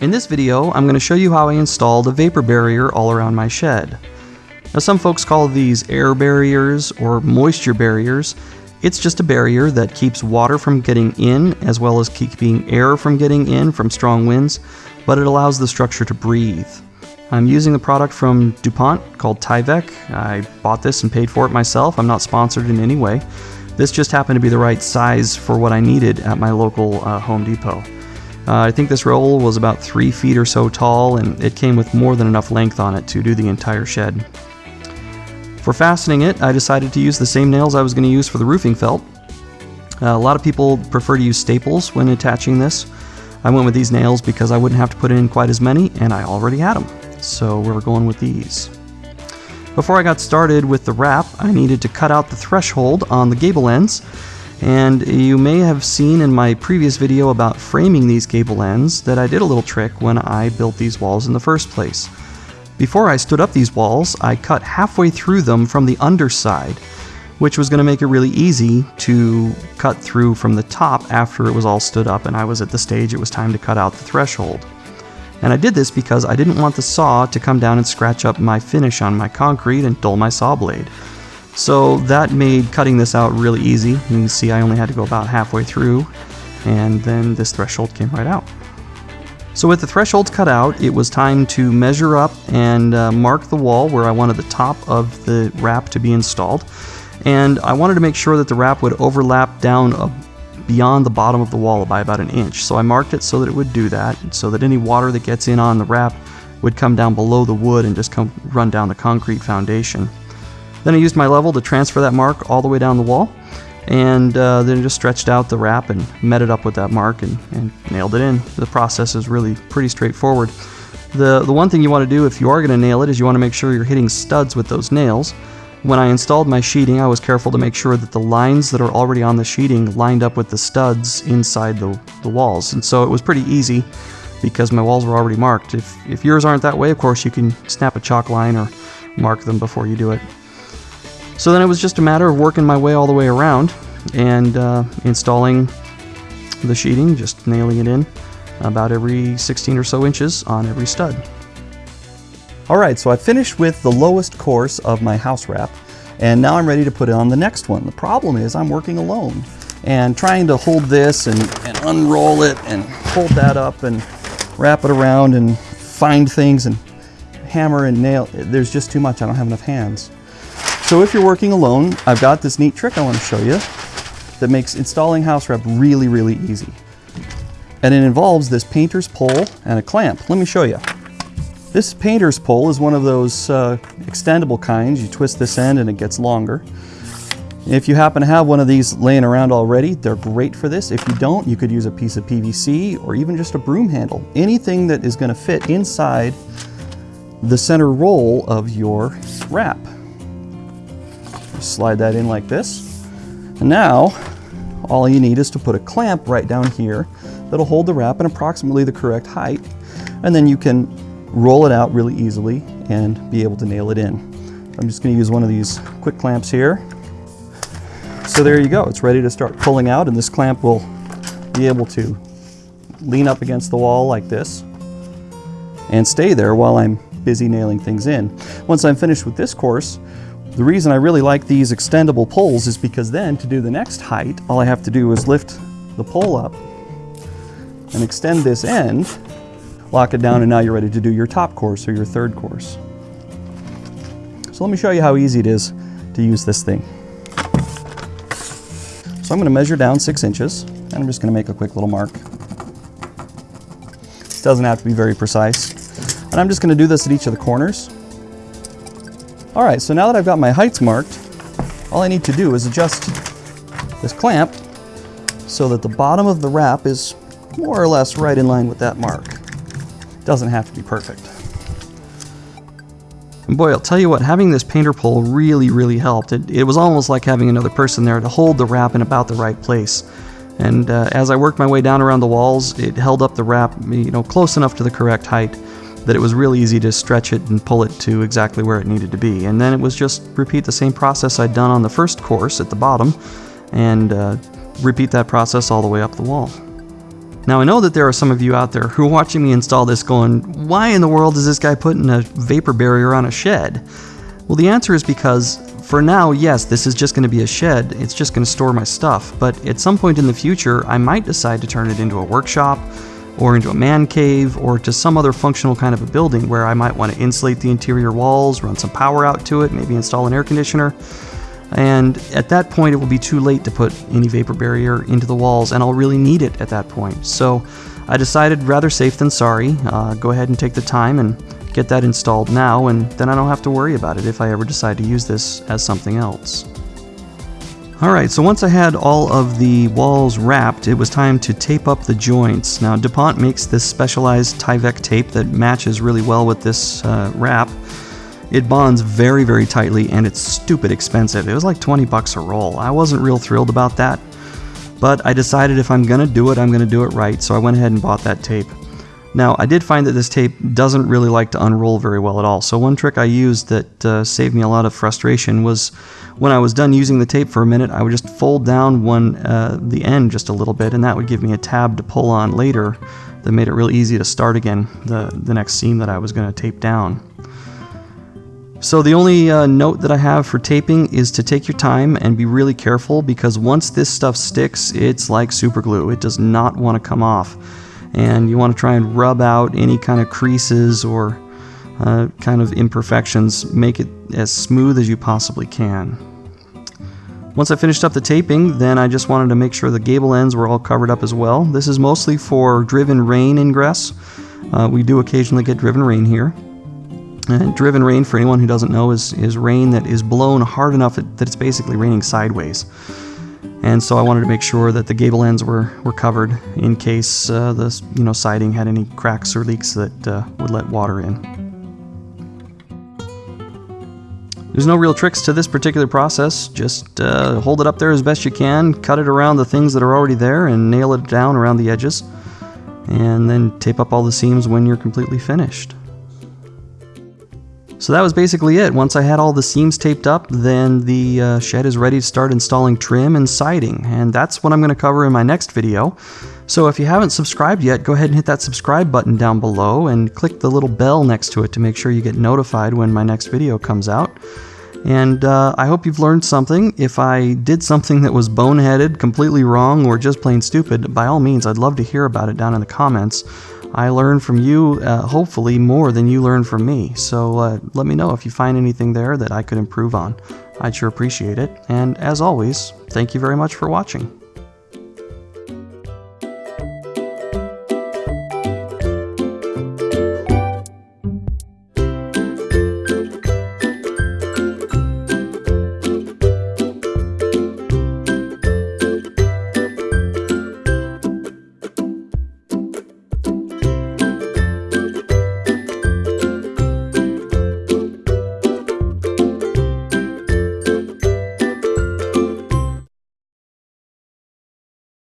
In this video, I'm going to show you how I installed a vapor barrier all around my shed. Now some folks call these air barriers or moisture barriers. It's just a barrier that keeps water from getting in as well as keeping air from getting in from strong winds, but it allows the structure to breathe. I'm using a product from DuPont called Tyvek. I bought this and paid for it myself. I'm not sponsored in any way. This just happened to be the right size for what I needed at my local uh, Home Depot. Uh, I think this roll was about three feet or so tall and it came with more than enough length on it to do the entire shed. For fastening it, I decided to use the same nails I was going to use for the roofing felt. Uh, a lot of people prefer to use staples when attaching this. I went with these nails because I wouldn't have to put in quite as many and I already had them. So we're going with these. Before I got started with the wrap, I needed to cut out the threshold on the gable ends and you may have seen in my previous video about framing these gable ends that I did a little trick when I built these walls in the first place. Before I stood up these walls, I cut halfway through them from the underside, which was going to make it really easy to cut through from the top after it was all stood up and I was at the stage it was time to cut out the threshold. And I did this because I didn't want the saw to come down and scratch up my finish on my concrete and dull my saw blade. So that made cutting this out really easy. You can see I only had to go about halfway through and then this threshold came right out. So with the thresholds cut out, it was time to measure up and uh, mark the wall where I wanted the top of the wrap to be installed. And I wanted to make sure that the wrap would overlap down beyond the bottom of the wall by about an inch. So I marked it so that it would do that, so that any water that gets in on the wrap would come down below the wood and just come run down the concrete foundation. Then I used my level to transfer that mark all the way down the wall and uh, then just stretched out the wrap and met it up with that mark and, and nailed it in. The process is really pretty straightforward. The, the one thing you want to do if you are going to nail it is you want to make sure you're hitting studs with those nails. When I installed my sheeting, I was careful to make sure that the lines that are already on the sheeting lined up with the studs inside the, the walls. And so it was pretty easy because my walls were already marked. If, if yours aren't that way, of course, you can snap a chalk line or mark them before you do it. So then it was just a matter of working my way all the way around and uh, installing the sheeting, just nailing it in about every 16 or so inches on every stud. Alright, so I finished with the lowest course of my house wrap and now I'm ready to put on the next one. The problem is I'm working alone and trying to hold this and, and unroll it and hold that up and wrap it around and find things and hammer and nail. There's just too much. I don't have enough hands. So if you're working alone, I've got this neat trick I want to show you that makes installing house wrap really, really easy. And it involves this painter's pole and a clamp. Let me show you. This painter's pole is one of those uh, extendable kinds. You twist this end and it gets longer. If you happen to have one of these laying around already, they're great for this. If you don't, you could use a piece of PVC or even just a broom handle. Anything that is going to fit inside the center roll of your wrap. Slide that in like this. And now, all you need is to put a clamp right down here that'll hold the wrap in approximately the correct height. And then you can roll it out really easily and be able to nail it in. I'm just going to use one of these quick clamps here. So there you go. It's ready to start pulling out and this clamp will be able to lean up against the wall like this and stay there while I'm busy nailing things in. Once I'm finished with this course, the reason I really like these extendable poles is because then to do the next height, all I have to do is lift the pole up and extend this end, lock it down, and now you're ready to do your top course or your third course. So let me show you how easy it is to use this thing. So I'm going to measure down six inches, and I'm just going to make a quick little mark. It doesn't have to be very precise. And I'm just going to do this at each of the corners. All right, so now that I've got my heights marked, all I need to do is adjust this clamp so that the bottom of the wrap is more or less right in line with that mark. Doesn't have to be perfect. And boy, I'll tell you what, having this painter pole really, really helped. It, it was almost like having another person there to hold the wrap in about the right place. And uh, as I worked my way down around the walls, it held up the wrap, you know, close enough to the correct height that it was really easy to stretch it and pull it to exactly where it needed to be. And then it was just repeat the same process I'd done on the first course at the bottom and uh, repeat that process all the way up the wall. Now I know that there are some of you out there who are watching me install this going, why in the world is this guy putting a vapor barrier on a shed? Well the answer is because for now, yes, this is just going to be a shed, it's just going to store my stuff, but at some point in the future I might decide to turn it into a workshop, or into a man cave, or to some other functional kind of a building where I might want to insulate the interior walls, run some power out to it, maybe install an air conditioner. And at that point, it will be too late to put any vapor barrier into the walls, and I'll really need it at that point. So I decided rather safe than sorry, uh, go ahead and take the time and get that installed now, and then I don't have to worry about it if I ever decide to use this as something else. Alright, so once I had all of the walls wrapped, it was time to tape up the joints. Now DuPont makes this specialized Tyvek tape that matches really well with this uh, wrap. It bonds very, very tightly and it's stupid expensive. It was like 20 bucks a roll. I wasn't real thrilled about that, but I decided if I'm gonna do it, I'm gonna do it right, so I went ahead and bought that tape. Now, I did find that this tape doesn't really like to unroll very well at all, so one trick I used that uh, saved me a lot of frustration was when I was done using the tape for a minute, I would just fold down one uh, the end just a little bit, and that would give me a tab to pull on later that made it real easy to start again the, the next seam that I was going to tape down. So the only uh, note that I have for taping is to take your time and be really careful because once this stuff sticks, it's like super glue. It does not want to come off. And you want to try and rub out any kind of creases or uh, kind of imperfections. Make it as smooth as you possibly can. Once I finished up the taping, then I just wanted to make sure the gable ends were all covered up as well. This is mostly for driven rain ingress. Uh, we do occasionally get driven rain here. And driven rain, for anyone who doesn't know, is, is rain that is blown hard enough that it's basically raining sideways. And so I wanted to make sure that the gable ends were, were covered in case uh, the you know siding had any cracks or leaks that uh, would let water in. There's no real tricks to this particular process, just uh, hold it up there as best you can, cut it around the things that are already there and nail it down around the edges, and then tape up all the seams when you're completely finished. So that was basically it. Once I had all the seams taped up, then the uh, shed is ready to start installing trim and siding, and that's what I'm going to cover in my next video. So if you haven't subscribed yet, go ahead and hit that subscribe button down below and click the little bell next to it to make sure you get notified when my next video comes out. And uh, I hope you've learned something. If I did something that was boneheaded, completely wrong, or just plain stupid, by all means, I'd love to hear about it down in the comments. I learn from you, uh, hopefully, more than you learn from me. So uh, let me know if you find anything there that I could improve on. I'd sure appreciate it. And as always, thank you very much for watching.